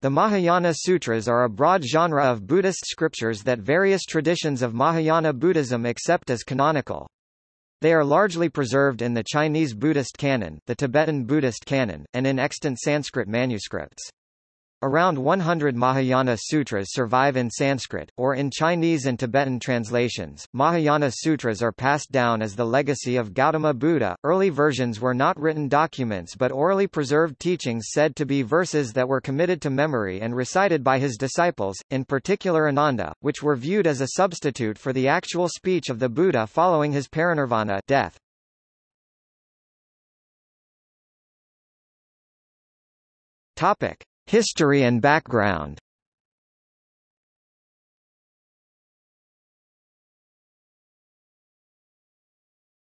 The Mahayana Sutras are a broad genre of Buddhist scriptures that various traditions of Mahayana Buddhism accept as canonical. They are largely preserved in the Chinese Buddhist canon, the Tibetan Buddhist canon, and in extant Sanskrit manuscripts. Around 100 Mahayana sutras survive in Sanskrit, or in Chinese and Tibetan translations. Mahayana sutras are passed down as the legacy of Gautama Buddha. Early versions were not written documents but orally preserved teachings said to be verses that were committed to memory and recited by his disciples, in particular Ananda, which were viewed as a substitute for the actual speech of the Buddha following his parinirvana death. Topic: History and background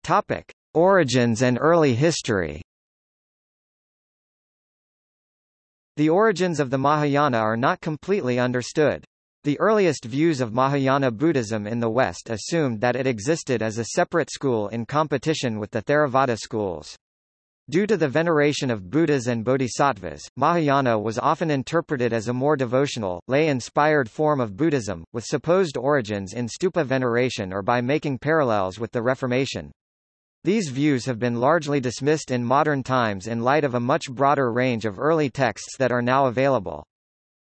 Topic: Origins and early history. The origins of the Mahayana are not completely understood. The earliest views of Mahayana Buddhism in the West assumed that it existed as a separate school in competition with the Theravada schools. Due to the veneration of Buddhas and Bodhisattvas, Mahayana was often interpreted as a more devotional, lay-inspired form of Buddhism, with supposed origins in stupa veneration or by making parallels with the Reformation. These views have been largely dismissed in modern times in light of a much broader range of early texts that are now available.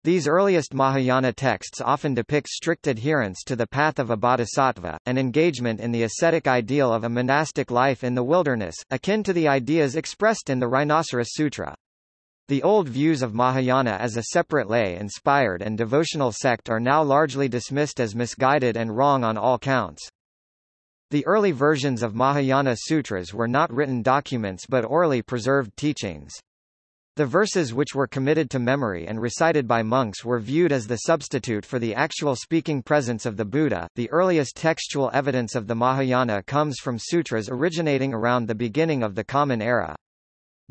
These earliest Mahayana texts often depict strict adherence to the path of a bodhisattva, and engagement in the ascetic ideal of a monastic life in the wilderness, akin to the ideas expressed in the Rhinoceros Sutra. The old views of Mahayana as a separate lay-inspired and devotional sect are now largely dismissed as misguided and wrong on all counts. The early versions of Mahayana sutras were not written documents but orally preserved teachings. The verses which were committed to memory and recited by monks were viewed as the substitute for the actual speaking presence of the Buddha. The earliest textual evidence of the Mahayana comes from sutras originating around the beginning of the Common Era.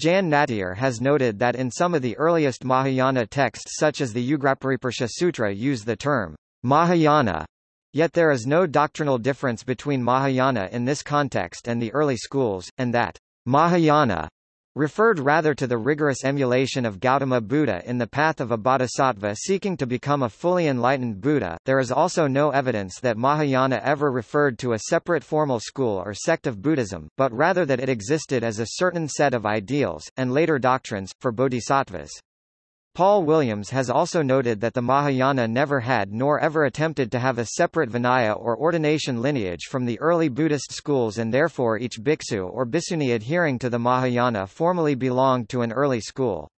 Jan Nattier has noted that in some of the earliest Mahayana texts such as the Ugrapariparsha Sutra use the term Mahayana, yet there is no doctrinal difference between Mahayana in this context and the early schools, and that Mahayana referred rather to the rigorous emulation of Gautama Buddha in the path of a bodhisattva seeking to become a fully enlightened Buddha. There is also no evidence that Mahayana ever referred to a separate formal school or sect of Buddhism, but rather that it existed as a certain set of ideals, and later doctrines, for bodhisattvas. Paul Williams has also noted that the Mahayana never had nor ever attempted to have a separate Vinaya or ordination lineage from the early Buddhist schools and therefore each bhiksu or bhikshuni adhering to the Mahayana formally belonged to an early school.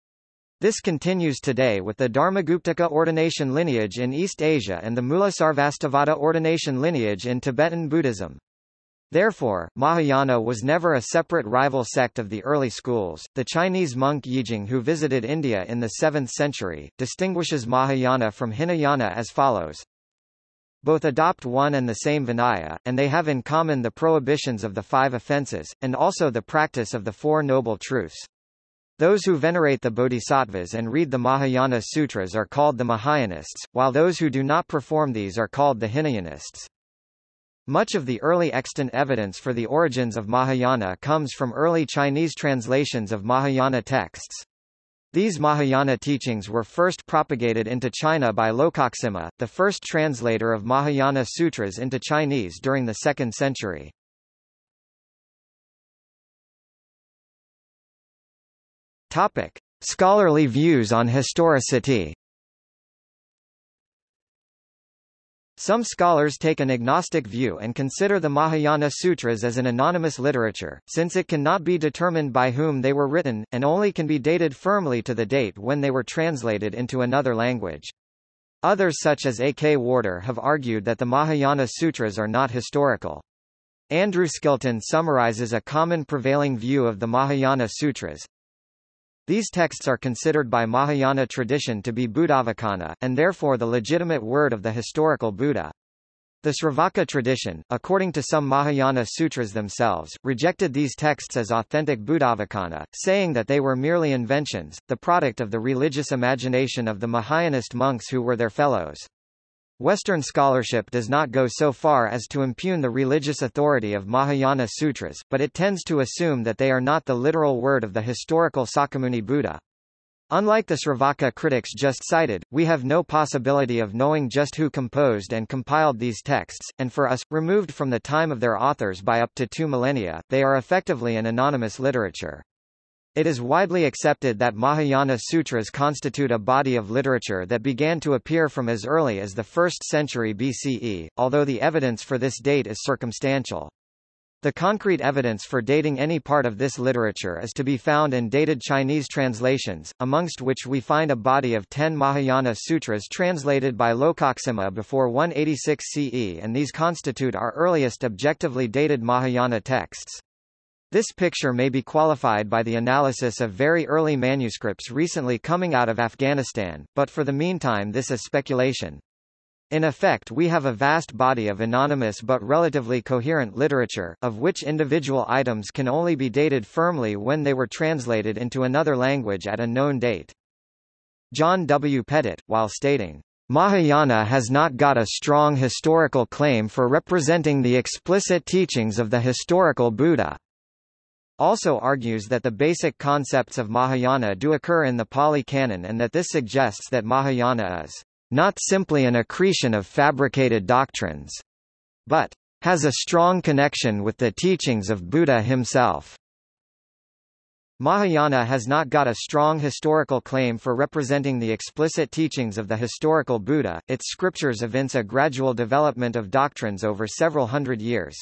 This continues today with the Dharmaguptaka ordination lineage in East Asia and the Mulasarvastivada ordination lineage in Tibetan Buddhism. Therefore, Mahayana was never a separate rival sect of the early schools. The Chinese monk Yijing who visited India in the 7th century, distinguishes Mahayana from Hinayana as follows. Both adopt one and the same Vinaya, and they have in common the prohibitions of the five offences, and also the practice of the Four Noble Truths. Those who venerate the Bodhisattvas and read the Mahayana Sutras are called the Mahayanists, while those who do not perform these are called the Hinayanists. Much of the early extant evidence for the origins of Mahayana comes from early Chinese translations of Mahayana texts. These Mahayana teachings were first propagated into China by Lokaksema, the first translator of Mahayana sutras into Chinese during the 2nd century. Topic: Scholarly views on historicity. Some scholars take an agnostic view and consider the Mahayana Sutras as an anonymous literature, since it cannot be determined by whom they were written, and only can be dated firmly to the date when they were translated into another language. Others such as A. K. Warder have argued that the Mahayana Sutras are not historical. Andrew Skilton summarizes a common prevailing view of the Mahayana Sutras, these texts are considered by Mahayana tradition to be Buddhavacana, and therefore the legitimate word of the historical Buddha. The Sravaka tradition, according to some Mahayana sutras themselves, rejected these texts as authentic Buddhavacana, saying that they were merely inventions, the product of the religious imagination of the Mahayanist monks who were their fellows. Western scholarship does not go so far as to impugn the religious authority of Mahayana sutras, but it tends to assume that they are not the literal word of the historical Sakyamuni Buddha. Unlike the Sravaka critics just cited, we have no possibility of knowing just who composed and compiled these texts, and for us, removed from the time of their authors by up to two millennia, they are effectively an anonymous literature. It is widely accepted that Mahayana sutras constitute a body of literature that began to appear from as early as the 1st century BCE, although the evidence for this date is circumstantial. The concrete evidence for dating any part of this literature is to be found in dated Chinese translations, amongst which we find a body of ten Mahayana sutras translated by Lokaksema before 186 CE and these constitute our earliest objectively dated Mahayana texts. This picture may be qualified by the analysis of very early manuscripts recently coming out of Afghanistan, but for the meantime this is speculation. In effect we have a vast body of anonymous but relatively coherent literature, of which individual items can only be dated firmly when they were translated into another language at a known date. John W. Pettit, while stating, Mahayana has not got a strong historical claim for representing the explicit teachings of the historical Buddha also argues that the basic concepts of Mahayana do occur in the Pali Canon and that this suggests that Mahayana is not simply an accretion of fabricated doctrines, but has a strong connection with the teachings of Buddha himself. Mahayana has not got a strong historical claim for representing the explicit teachings of the historical Buddha, its scriptures evince a gradual development of doctrines over several hundred years.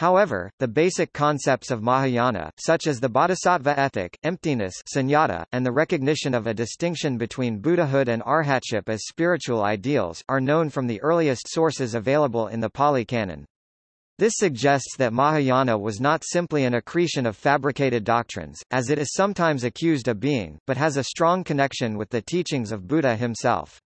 However, the basic concepts of Mahayana, such as the bodhisattva ethic, emptiness sunyata, and the recognition of a distinction between Buddhahood and arhatship as spiritual ideals, are known from the earliest sources available in the Pali Canon. This suggests that Mahayana was not simply an accretion of fabricated doctrines, as it is sometimes accused of being, but has a strong connection with the teachings of Buddha himself.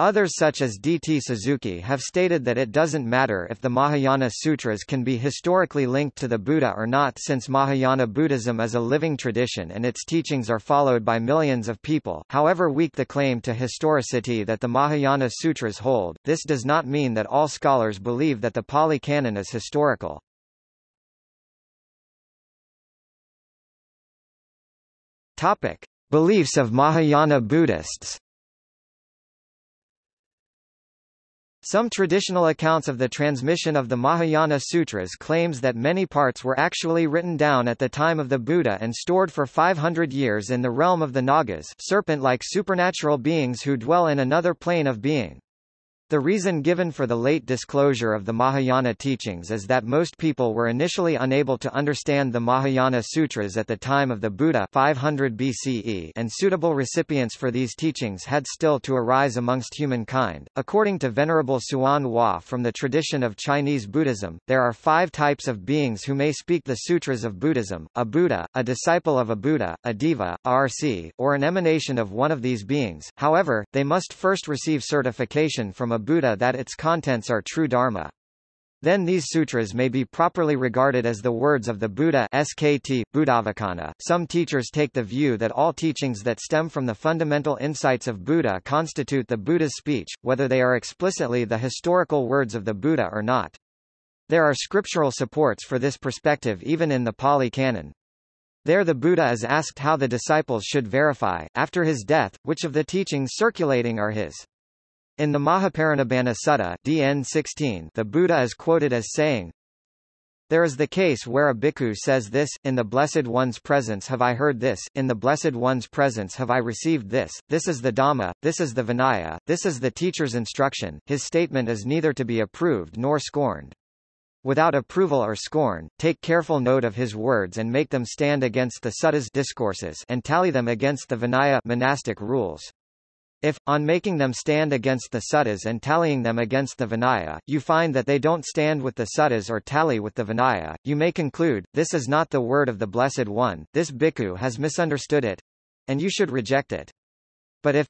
Others such as D. T. Suzuki have stated that it doesn't matter if the Mahayana Sutras can be historically linked to the Buddha or not since Mahayana Buddhism is a living tradition and its teachings are followed by millions of people. However weak the claim to historicity that the Mahayana Sutras hold, this does not mean that all scholars believe that the Pali Canon is historical. Topic: Beliefs of Mahayana Buddhists Some traditional accounts of the transmission of the Mahayana Sutras claims that many parts were actually written down at the time of the Buddha and stored for 500 years in the realm of the Nagas serpent-like supernatural beings who dwell in another plane of being. The reason given for the late disclosure of the Mahayana teachings is that most people were initially unable to understand the Mahayana Sutras at the time of the Buddha 500 BCE and suitable recipients for these teachings had still to arise amongst humankind. According to Venerable Hsuan Hua from the tradition of Chinese Buddhism, there are five types of beings who may speak the sutras of Buddhism, a Buddha, a disciple of a Buddha, a Deva, a RC, or an emanation of one of these beings, however, they must first receive certification from a Buddha that its contents are true Dharma. Then these sutras may be properly regarded as the words of the Buddha SKT, Buddhavacana. Some teachers take the view that all teachings that stem from the fundamental insights of Buddha constitute the Buddha's speech, whether they are explicitly the historical words of the Buddha or not. There are scriptural supports for this perspective even in the Pali Canon. There the Buddha is asked how the disciples should verify, after his death, which of the teachings circulating are his. In the Mahaparinibbana Sutta DN 16, the Buddha is quoted as saying, there is the case where a bhikkhu says this, in the Blessed One's presence have I heard this, in the Blessed One's presence have I received this, this is the Dhamma, this is the Vinaya, this is the teacher's instruction, his statement is neither to be approved nor scorned. Without approval or scorn, take careful note of his words and make them stand against the suttas discourses and tally them against the Vinaya monastic rules. If, on making them stand against the suttas and tallying them against the Vinaya, you find that they don't stand with the suttas or tally with the Vinaya, you may conclude, this is not the word of the Blessed One, this bhikkhu has misunderstood it, and you should reject it. But if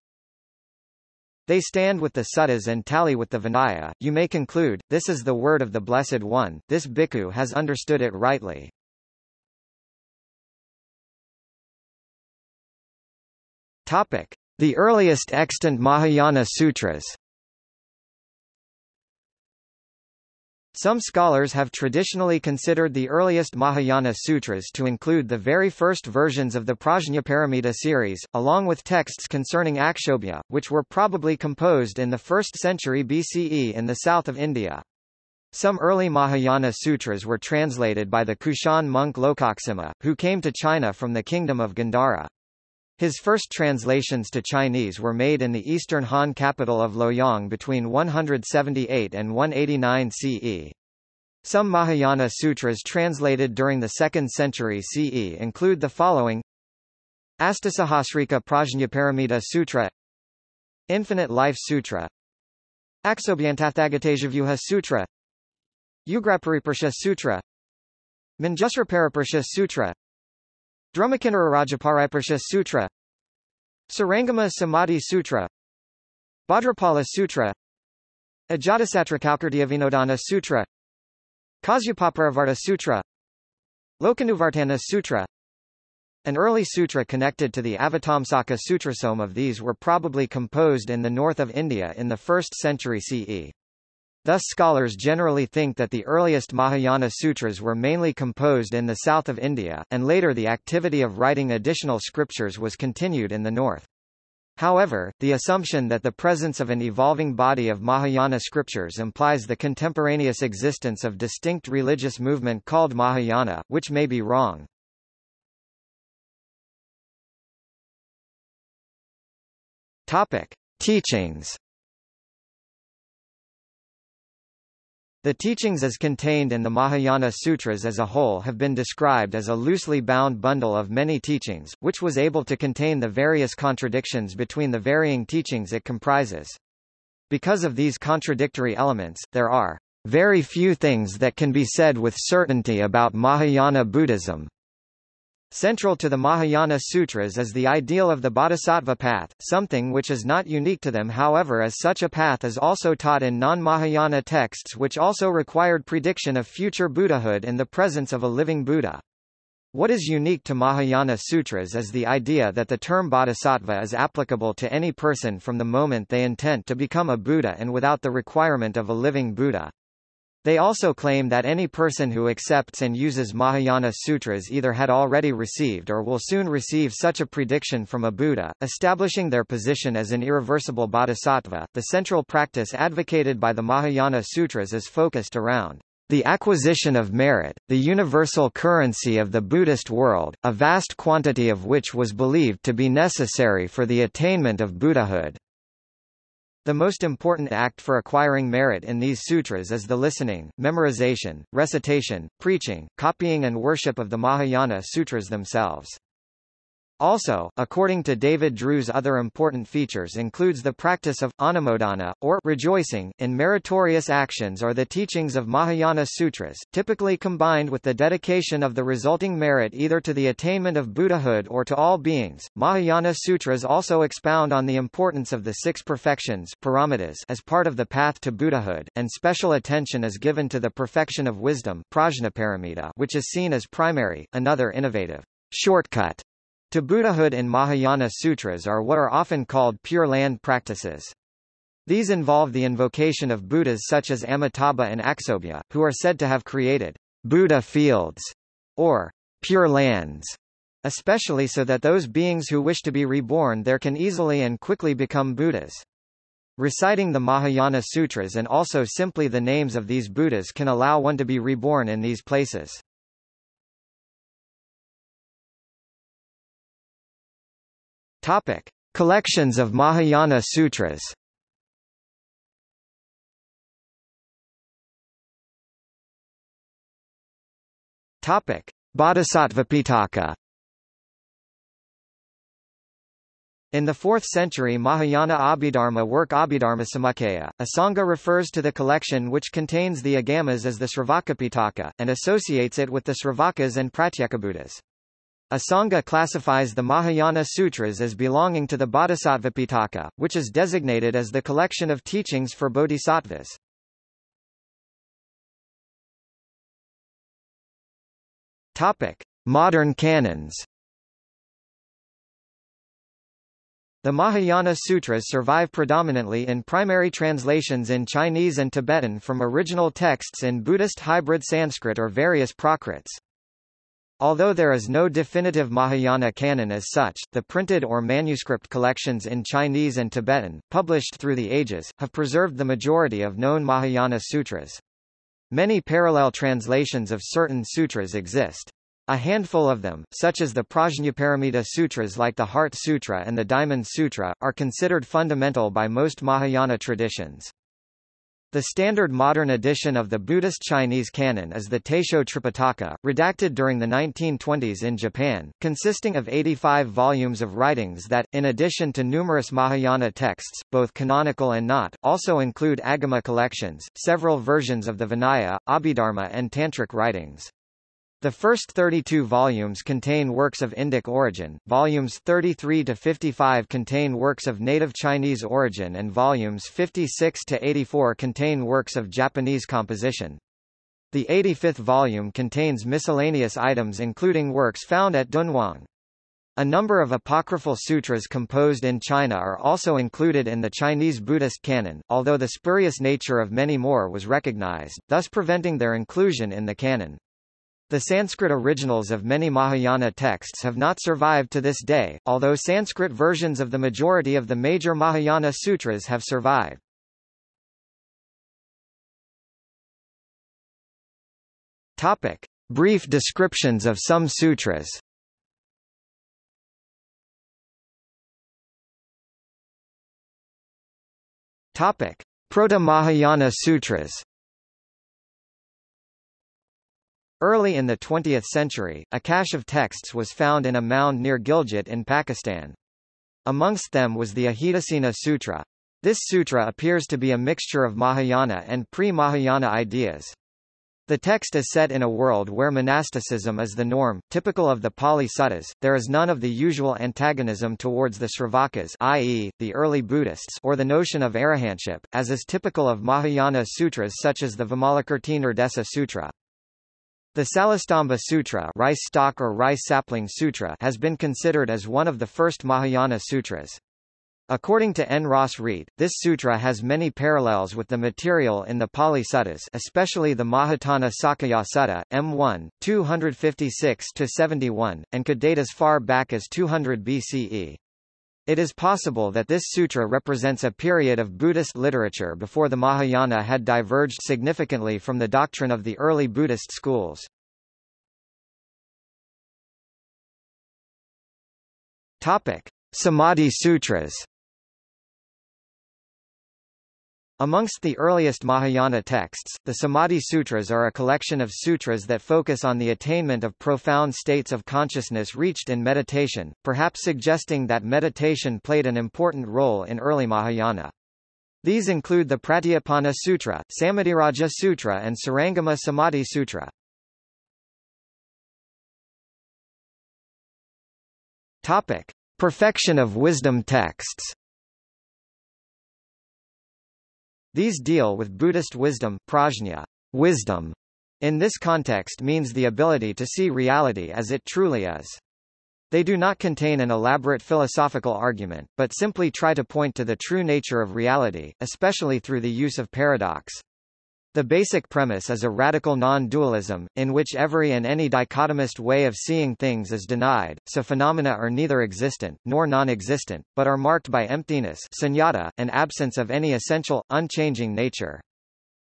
they stand with the suttas and tally with the Vinaya, you may conclude, this is the word of the Blessed One, this bhikkhu has understood it rightly. Topic. The earliest extant Mahayana Sutras Some scholars have traditionally considered the earliest Mahayana sutras to include the very first versions of the Prajnaparamita series, along with texts concerning Akshobhya, which were probably composed in the 1st century BCE in the south of India. Some early Mahayana sutras were translated by the Kushan monk Lokaksema, who came to China from the kingdom of Gandhara. His first translations to Chinese were made in the eastern Han capital of Luoyang between 178 and 189 CE. Some Mahayana sutras translated during the 2nd century CE include the following Astasahasrika Prajnaparamita Sutra Infinite Life Sutra Aksobhyantathagateshavyuha Sutra Ugrapariparsha Sutra Manjusrapariparsha Sutra Drumakinararajapariparsha Sutra Sarangama Samadhi Sutra Bhadrapala Sutra Ajatasatra Vinodana Sutra Kasyapaparavarta Sutra Lokanuvartana Sutra An early sutra connected to the Avatamsaka Sutrasome of these were probably composed in the north of India in the 1st century CE. Thus scholars generally think that the earliest Mahayana sutras were mainly composed in the south of India, and later the activity of writing additional scriptures was continued in the north. However, the assumption that the presence of an evolving body of Mahayana scriptures implies the contemporaneous existence of distinct religious movement called Mahayana, which may be wrong. Topic: Teachings The teachings as contained in the Mahayana Sutras as a whole have been described as a loosely bound bundle of many teachings, which was able to contain the various contradictions between the varying teachings it comprises. Because of these contradictory elements, there are very few things that can be said with certainty about Mahayana Buddhism. Central to the Mahayana Sutras is the ideal of the Bodhisattva path, something which is not unique to them however as such a path is also taught in non-Mahayana texts which also required prediction of future Buddhahood in the presence of a living Buddha. What is unique to Mahayana Sutras is the idea that the term bodhisattva is applicable to any person from the moment they intend to become a Buddha and without the requirement of a living Buddha. They also claim that any person who accepts and uses Mahayana sutras either had already received or will soon receive such a prediction from a Buddha, establishing their position as an irreversible bodhisattva. The central practice advocated by the Mahayana sutras is focused around the acquisition of merit, the universal currency of the Buddhist world, a vast quantity of which was believed to be necessary for the attainment of Buddhahood. The most important act for acquiring merit in these sutras is the listening, memorization, recitation, preaching, copying and worship of the Mahayana sutras themselves. Also, according to David Drewes other important features includes the practice of, anumodana, or rejoicing, in meritorious actions or the teachings of Mahayana sutras, typically combined with the dedication of the resulting merit either to the attainment of Buddhahood or to all beings. Mahayana sutras also expound on the importance of the six perfections as part of the path to Buddhahood, and special attention is given to the perfection of wisdom which is seen as primary, another innovative shortcut to Buddhahood in Mahayana sutras are what are often called Pure Land practices. These involve the invocation of Buddhas such as Amitabha and Aksobhya, who are said to have created Buddha fields, or pure lands, especially so that those beings who wish to be reborn there can easily and quickly become Buddhas. Reciting the Mahayana Sutras and also simply the names of these Buddhas can allow one to be reborn in these places. Topic: Collections of Mahayana Sutras. Topic: Bodhisattva Pitaka. In the 4th century Mahayana Abhidharma work Abhidharma Samuccaya, Asanga refers to the collection which contains the Agamas as the Sravaka Pitaka, and associates it with the Sravakas and Pratyekabuddhas. Asanga classifies the Mahayana Sutras as belonging to the Bodhisattva Pitaka, which is designated as the collection of teachings for bodhisattvas. Topic: Modern canons. The Mahayana Sutras survive predominantly in primary translations in Chinese and Tibetan from original texts in Buddhist hybrid Sanskrit or various Prakrits. Although there is no definitive Mahayana canon as such, the printed or manuscript collections in Chinese and Tibetan, published through the ages, have preserved the majority of known Mahayana sutras. Many parallel translations of certain sutras exist. A handful of them, such as the Prajnaparamita Sutras like the Heart Sutra and the Diamond Sutra, are considered fundamental by most Mahayana traditions. The standard modern edition of the Buddhist Chinese canon is the Taisho Tripitaka, redacted during the 1920s in Japan, consisting of 85 volumes of writings that, in addition to numerous Mahayana texts, both canonical and not, also include Agama collections, several versions of the Vinaya, Abhidharma and Tantric writings. The first 32 volumes contain works of Indic origin, volumes 33 to 55 contain works of native Chinese origin and volumes 56 to 84 contain works of Japanese composition. The 85th volume contains miscellaneous items including works found at Dunhuang. A number of apocryphal sutras composed in China are also included in the Chinese Buddhist canon, although the spurious nature of many more was recognized, thus preventing their inclusion in the canon. The Sanskrit originals of many Mahayana texts have not survived to this day, although Sanskrit versions of the majority of the major Mahayana sutras have survived. Topic. Brief descriptions of some sutras Topic. Proto-Mahayana sutras Early in the 20th century, a cache of texts was found in a mound near Gilgit in Pakistan. Amongst them was the Ajitasena Sutra. This sutra appears to be a mixture of Mahayana and pre-Mahayana ideas. The text is set in a world where monasticism is the norm, typical of the Pali Suttas. There is none of the usual antagonism towards the Sravakas, i.e., the early Buddhists, or the notion of arahantship, as is typical of Mahayana sutras such as the Vimalakirti Nirdesa Sutra. The Salastamba Sutra, rice stalk or rice sapling sutra has been considered as one of the first Mahayana sutras. According to N. Ross Reat, this sutra has many parallels with the material in the Pali Suttas especially the Mahatana Sakaya Sutta, M1, 256-71, and could date as far back as 200 BCE. It is possible that this sutra represents a period of Buddhist literature before the Mahayana had diverged significantly from the doctrine of the early Buddhist schools. Topic: Samadhi Sutras Amongst the earliest Mahayana texts, the Samadhi Sutras are a collection of sutras that focus on the attainment of profound states of consciousness reached in meditation, perhaps suggesting that meditation played an important role in early Mahayana. These include the Pratyapana Sutra, Samadhiraja Sutra and Sarangama Samadhi Sutra. Topic. Perfection of wisdom texts These deal with Buddhist wisdom, prajna, wisdom, in this context means the ability to see reality as it truly is. They do not contain an elaborate philosophical argument, but simply try to point to the true nature of reality, especially through the use of paradox. The basic premise is a radical non-dualism, in which every and any dichotomist way of seeing things is denied, so phenomena are neither existent, nor non-existent, but are marked by emptiness sunyata, and absence of any essential, unchanging nature.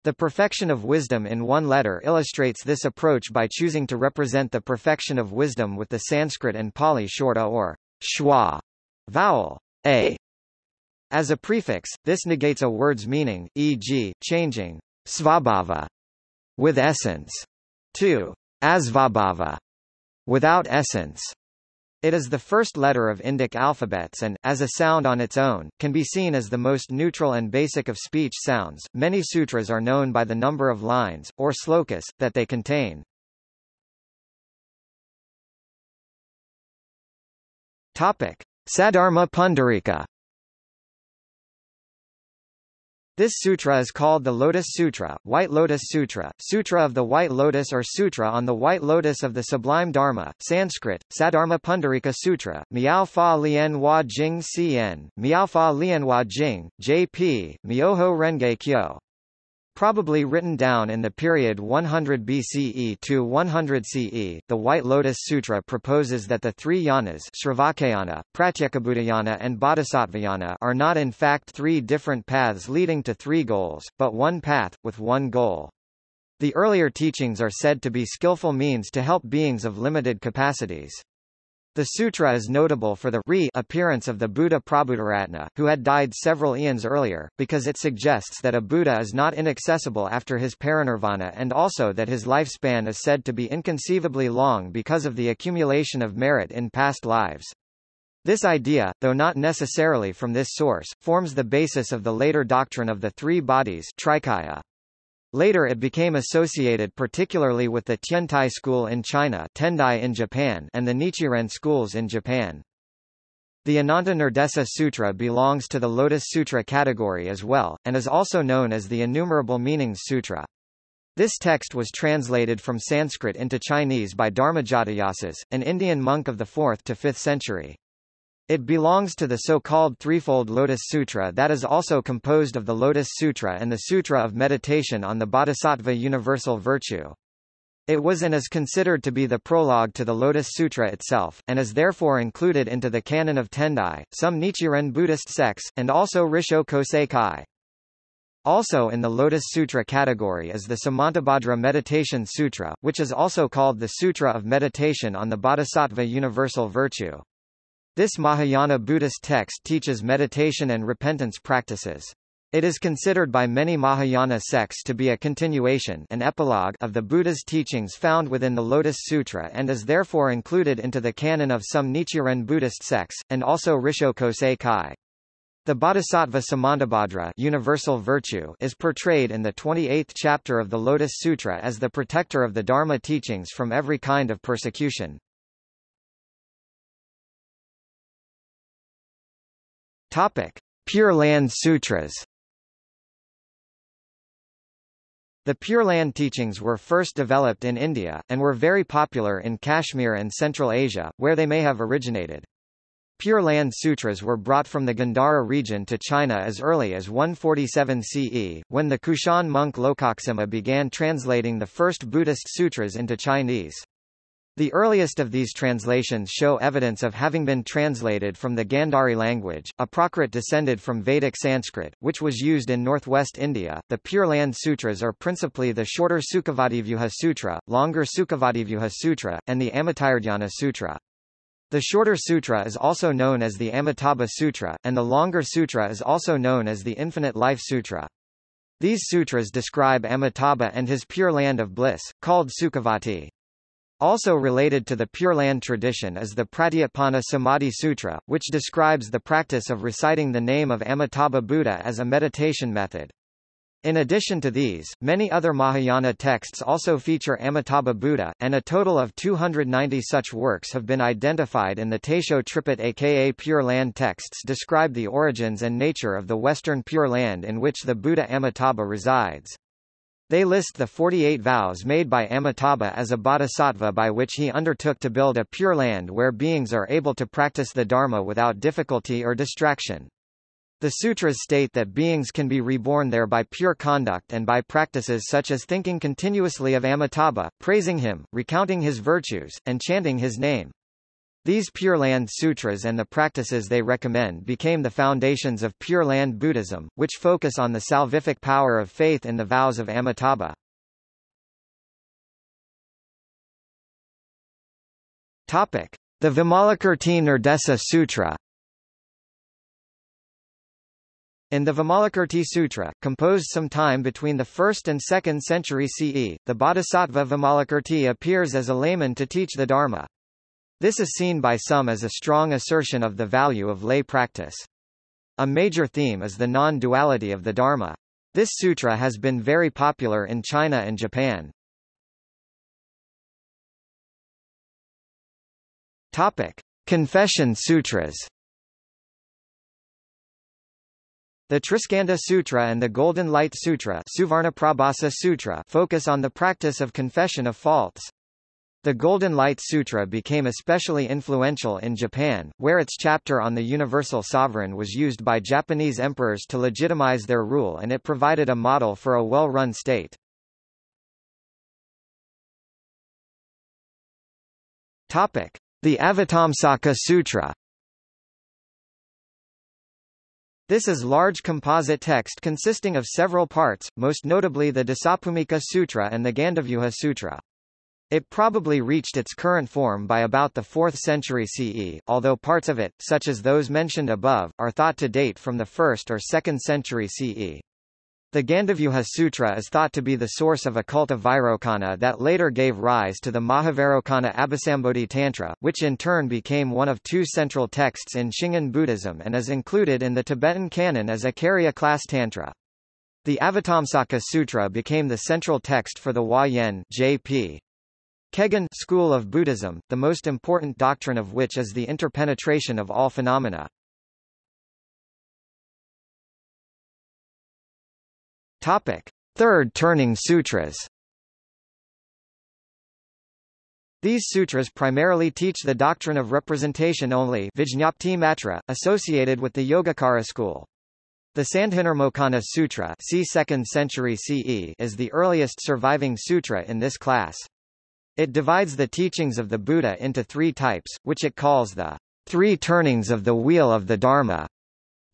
The perfection of wisdom in one letter illustrates this approach by choosing to represent the perfection of wisdom with the Sanskrit and Pali short a or schwa vowel a. As a prefix, this negates a word's meaning, e.g., changing, svabhava, with essence, to asvabhava, without essence. It is the first letter of Indic alphabets and, as a sound on its own, can be seen as the most neutral and basic of speech sounds. Many sutras are known by the number of lines, or slokas, that they contain. Topic. Saddharma Pundarika This sutra is called the Lotus Sutra, White Lotus Sutra, Sutra of the White Lotus or Sutra on the White Lotus of the Sublime Dharma, Sanskrit, Sadharma Pundarika Sutra, Miao Fa Lien Hua Jing Cn, Miao Fa Lien Hua Jing, J.P., Myoho Renge Kyo probably written down in the period 100 BCE to 100 CE. The White Lotus Sutra proposes that the three yanas Sravakayana, Pratyekabuddhayana and Bodhisattvayana are not in fact three different paths leading to three goals, but one path, with one goal. The earlier teachings are said to be skillful means to help beings of limited capacities. The sutra is notable for the re appearance of the Buddha Prabhutaratna, who had died several eons earlier, because it suggests that a Buddha is not inaccessible after his parinirvana and also that his lifespan is said to be inconceivably long because of the accumulation of merit in past lives. This idea, though not necessarily from this source, forms the basis of the later doctrine of the three bodies Trikaya. Later it became associated particularly with the Tiantai school in China Tendai in Japan and the Nichiren schools in Japan. The Ananta Nirdesa Sutra belongs to the Lotus Sutra category as well, and is also known as the Innumerable Meanings Sutra. This text was translated from Sanskrit into Chinese by Dharmajatayasas, an Indian monk of the 4th to 5th century. It belongs to the so-called threefold Lotus Sutra that is also composed of the Lotus Sutra and the Sutra of Meditation on the Bodhisattva Universal Virtue. It was and is considered to be the prologue to the Lotus Sutra itself, and is therefore included into the canon of Tendai, some Nichiren Buddhist sects, and also Rissho Kosei Kai. Also in the Lotus Sutra category is the Samantabhadra Meditation Sutra, which is also called the Sutra of Meditation on the Bodhisattva Universal Virtue. This Mahayana Buddhist text teaches meditation and repentance practices. It is considered by many Mahayana sects to be a continuation an epilogue of the Buddha's teachings found within the Lotus Sutra and is therefore included into the canon of some Nichiren Buddhist sects, and also Rissho Kosei Kai. The Bodhisattva Samantabhadra universal virtue is portrayed in the 28th chapter of the Lotus Sutra as the protector of the Dharma teachings from every kind of persecution. Topic: Pure Land Sutras. The Pure Land teachings were first developed in India, and were very popular in Kashmir and Central Asia, where they may have originated. Pure Land Sutras were brought from the Gandhara region to China as early as 147 CE, when the Kushan monk Lokaksema began translating the first Buddhist sutras into Chinese. The earliest of these translations show evidence of having been translated from the Gandhari language, a Prakrit descended from Vedic Sanskrit, which was used in northwest India. The Pure Land Sutras are principally the shorter Sukhavativyuha Sutra, longer Sukhavativyuha Sutra, and the Amitayurdhyana Sutra. The shorter sutra is also known as the Amitabha Sutra, and the longer sutra is also known as the Infinite Life Sutra. These sutras describe Amitabha and his pure land of bliss, called Sukhavati. Also related to the Pure Land tradition is the Pratyapana Samadhi Sutra, which describes the practice of reciting the name of Amitabha Buddha as a meditation method. In addition to these, many other Mahayana texts also feature Amitabha Buddha, and a total of 290 such works have been identified in the Taisho Tripitaka Pure Land texts describe the origins and nature of the Western Pure Land in which the Buddha Amitabha resides. They list the 48 vows made by Amitabha as a bodhisattva by which he undertook to build a pure land where beings are able to practice the Dharma without difficulty or distraction. The sutras state that beings can be reborn there by pure conduct and by practices such as thinking continuously of Amitabha, praising him, recounting his virtues, and chanting his name. These Pure Land Sutras and the practices they recommend became the foundations of Pure Land Buddhism, which focus on the salvific power of faith in the vows of Amitabha. Topic: The Vimalakirti Nirdesa Sutra. In the Vimalakirti Sutra, composed sometime between the 1st and 2nd century CE, the Bodhisattva Vimalakirti appears as a layman to teach the Dharma. This is seen by some as a strong assertion of the value of lay practice. A major theme is the non-duality of the Dharma. This sutra has been very popular in China and Japan. Topic: Confession Sutras. The Triskanda Sutra and the Golden Light Sutra, Sutra focus on the practice of confession of faults. The Golden Light Sutra became especially influential in Japan, where its chapter on the universal sovereign was used by Japanese emperors to legitimize their rule and it provided a model for a well-run state. Topic: The Avatamsaka Sutra. This is large composite text consisting of several parts, most notably the Dasabhumika Sutra and the Gandavyuha Sutra. It probably reached its current form by about the 4th century CE, although parts of it, such as those mentioned above, are thought to date from the 1st or 2nd century CE. The Gandavyuha Sutra is thought to be the source of a cult of Vairocana that later gave rise to the Mahavairocana Abhisambodhi Tantra, which in turn became one of two central texts in Shingon Buddhism and is included in the Tibetan canon as a Carya class Tantra. The Avatamsaka Sutra became the central text for the Hua Yen J.P. Kegon school of Buddhism, the most important doctrine of which is the interpenetration of all phenomena. Topic: Third Turning Sutras. These sutras primarily teach the doctrine of representation only Vijñapti Matra, associated with the Yogacara school. The Sandhinirmocana Sutra c. 2nd century CE is the earliest surviving sutra in this class. It divides the teachings of the Buddha into three types, which it calls the three turnings of the wheel of the Dharma.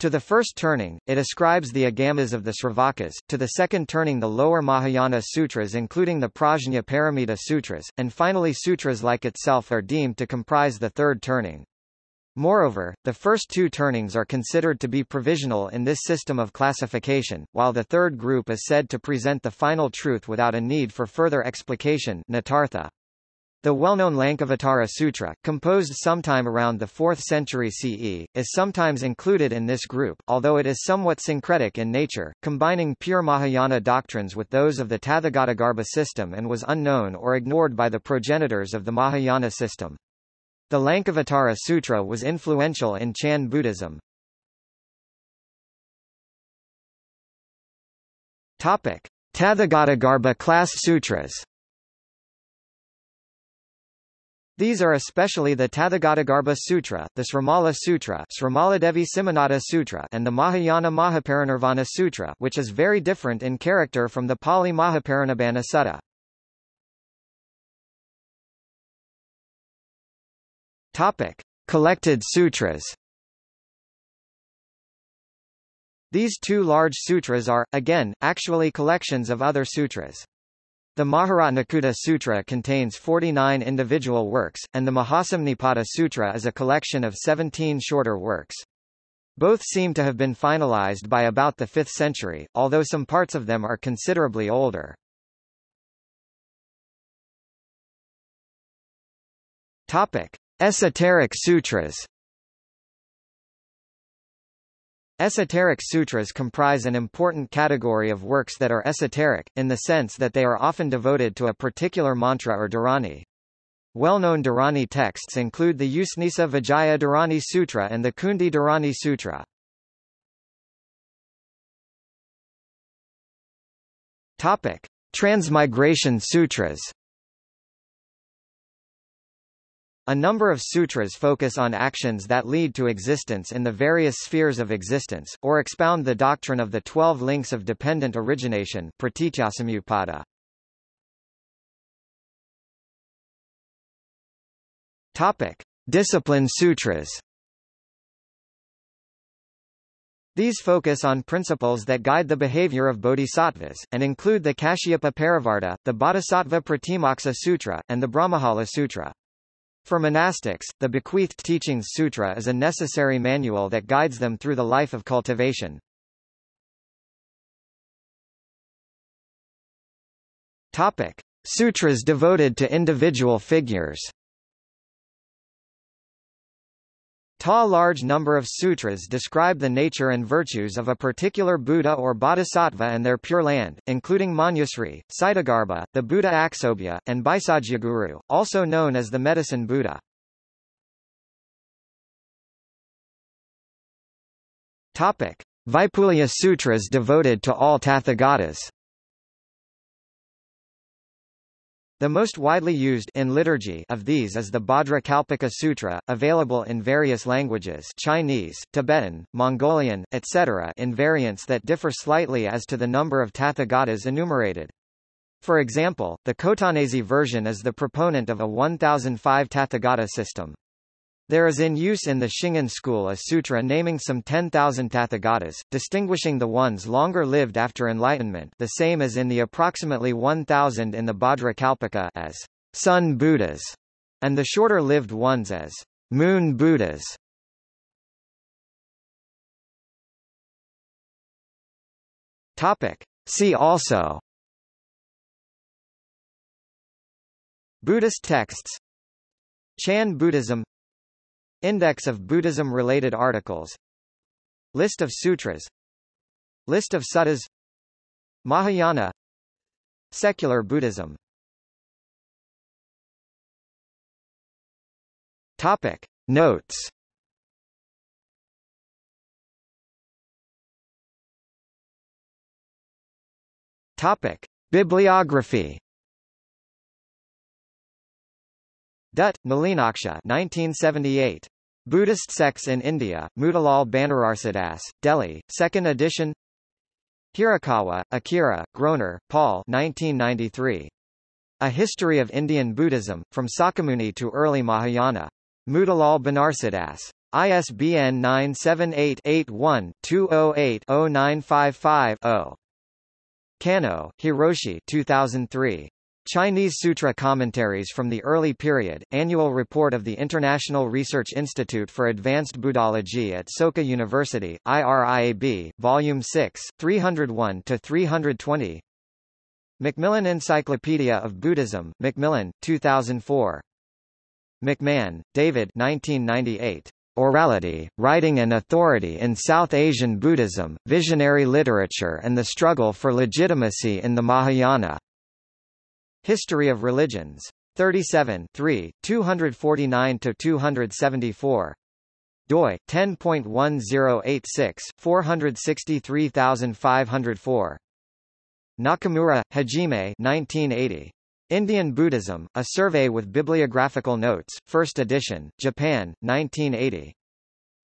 To the first turning, it ascribes the agamas of the Sravakas, to the second turning the lower Mahayana sutras including the Prajna Paramita sutras, and finally sutras like itself are deemed to comprise the third turning. Moreover, the first two turnings are considered to be provisional in this system of classification, while the third group is said to present the final truth without a need for further explication Netartha. The well-known Lankavatara Sutra, composed sometime around the 4th century CE, is sometimes included in this group, although it is somewhat syncretic in nature, combining pure Mahayana doctrines with those of the Tathagatagarbha system and was unknown or ignored by the progenitors of the Mahayana system. The Lankavatara Sutra was influential in Chan Buddhism. Tathagatagarbha class sutras These are especially the Tathagatagarbha Sutra, the Srimala Sutra, Srimaladevi Simhanada Sutra, and the Mahayana Mahaparinirvana Sutra, which is very different in character from the Pali Mahaparinibbana Sutta. Topic: Collected sutras. These two large sutras are, again, actually collections of other sutras. The Maharatnakuta Sutra contains 49 individual works, and the Mahasamnipata Sutra is a collection of 17 shorter works. Both seem to have been finalized by about the 5th century, although some parts of them are considerably older. Topic: Esoteric Sutras Esoteric sutras comprise an important category of works that are esoteric, in the sense that they are often devoted to a particular mantra or dharani. Well-known dharani texts include the Usnisa Vijaya Dharani Sutra and the Kundi Dharani Sutra. Topic: Transmigration Sutras A number of sutras focus on actions that lead to existence in the various spheres of existence, or expound the doctrine of the twelve links of dependent origination Topic. Discipline sutras These focus on principles that guide the behavior of bodhisattvas, and include the Kashyapa Parivarta, the Bodhisattva Pratimoksa Sutra, and the Brahmajala Sutra. For monastics, the Bequeathed Teachings Sutra is a necessary manual that guides them through the life of cultivation. Topic. Sutras devoted to individual figures Ta large number of sutras describe the nature and virtues of a particular Buddha or Bodhisattva and their pure land, including Manjusri, Ksitigarbha, the Buddha Aksobhya, and Bhaisajyaguru, also known as the Medicine Buddha. Topic. Vaipulya Sutras devoted to all Tathagatas. The most widely used in liturgy of these is the Bhadra Kalpaka Sutra, available in various languages Chinese, Tibetan, Mongolian, etc. in variants that differ slightly as to the number of Tathagatas enumerated. For example, the Khotanese version is the proponent of a 1005 Tathagata system. There is in use in the Shingon school a sutra naming some 10,000 Tathagatas, distinguishing the ones longer lived after enlightenment the same as in the approximately 1,000 in the Bhadra Kalpaka as sun Buddhas, and the shorter-lived ones as moon Buddhas. Topic. See also Buddhist texts Chan Buddhism Index of Buddhism-related articles. List of sutras. List of suttas. Mahayana. Secular Buddhism. Topic. Notes. Topic. Bibliography Dutt, Nalinaksha 1978. Buddhist Sects in India, Motilal Banarsidass, Delhi, 2nd edition Hirakawa, Akira, Groner, Paul 1993. A History of Indian Buddhism, From Sakyamuni to Early Mahayana. Motilal Banarsidass. ISBN 978-81-208-0955-0. Kano, Hiroshi 2003. Chinese Sutra Commentaries from the Early Period, Annual Report of the International Research Institute for Advanced Buddhology at Soka University, IRIAB, Volume 6, 301-320 Macmillan Encyclopedia of Buddhism, Macmillan, 2004. McMahon, David 1998. Orality, Writing and Authority in South Asian Buddhism, Visionary Literature and the Struggle for Legitimacy in the Mahayana. History of Religions. 37 3, 249-274. doi, 10.1086, 463504. Nakamura, Hajime 1980. Indian Buddhism, A Survey with Bibliographical Notes, 1st edition, Japan, 1980.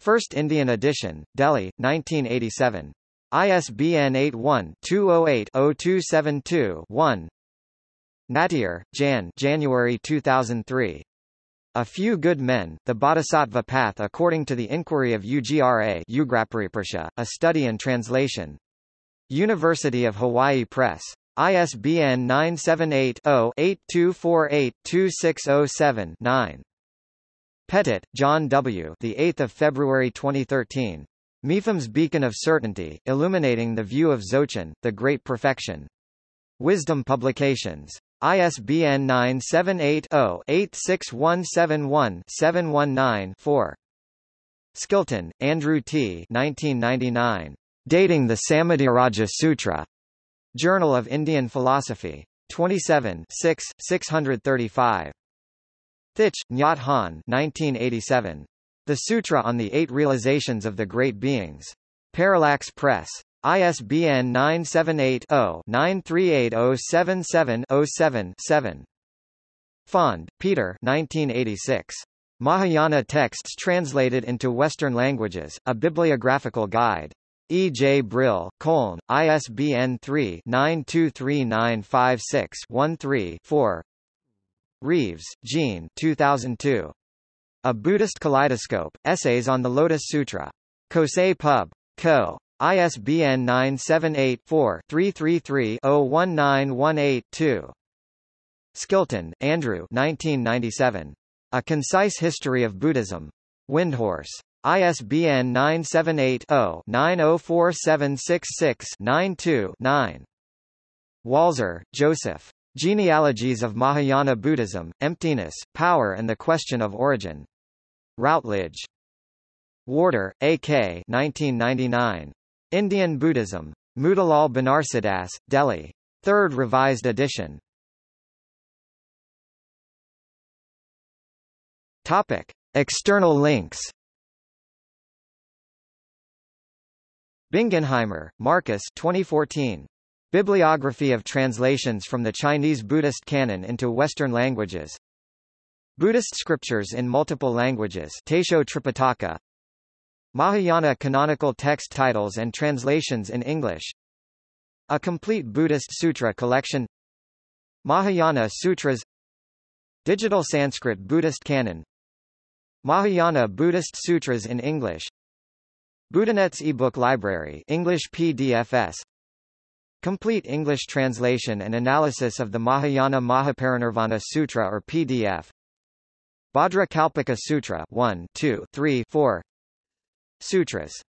First Indian edition, Delhi, 1987. ISBN 81-208-0272-1 Nattier, Jan January 2003. A Few Good Men, The Bodhisattva Path According to the Inquiry of UGRA a study and translation. University of Hawaii Press. ISBN 978-0-8248-2607-9. Pettit, John W. The 8th of February 2013. Mipham's Beacon of Certainty, Illuminating the View of Dzogchen, The Great Perfection. Wisdom Publications. ISBN 978-0-86171-719-4. Skilton, Andrew T. 1999. Dating the Samadhiraja Sutra. Journal of Indian Philosophy. 27 6, 635. Thich, Nhat Hanh 1987. The Sutra on the Eight Realizations of the Great Beings. Parallax Press. ISBN 978-0-938077-07-7. Pfandt, Peter 1986. Mahayana Texts Translated into Western Languages, A Bibliographical Guide. E. J. Brill, Köln, ISBN 3-923956-13-4 Reeves, Gene 2002. A Buddhist Kaleidoscope, Essays on the Lotus Sutra. Kosei Pub. Co. ISBN 978-4-333-01918-2. Skilton, Andrew 1997. A Concise History of Buddhism. Windhorse. ISBN 978-0-904766-92-9. Walser, Joseph. Genealogies of Mahayana Buddhism, Emptiness, Power and the Question of Origin. Routledge. Warder, A.K. 1999. Indian Buddhism. Motilal Banarsidass, Delhi. Third Revised Edition. Topic. External links Bingenheimer, Marcus 2014. Bibliography of translations from the Chinese Buddhist canon into Western languages. Buddhist scriptures in multiple languages Taisho Tripitaka. Mahayana canonical text titles and translations in English. A complete Buddhist sutra collection. Mahayana Sutras. Digital Sanskrit Buddhist canon. Mahayana Buddhist Sutras in English. Buddhanet's ebook library English PDFS Complete English translation and analysis of the Mahayana Mahaparinirvana Sutra or PDF. Bhadra Kalpaka Sutra 1, 2, 3, 4. Sutras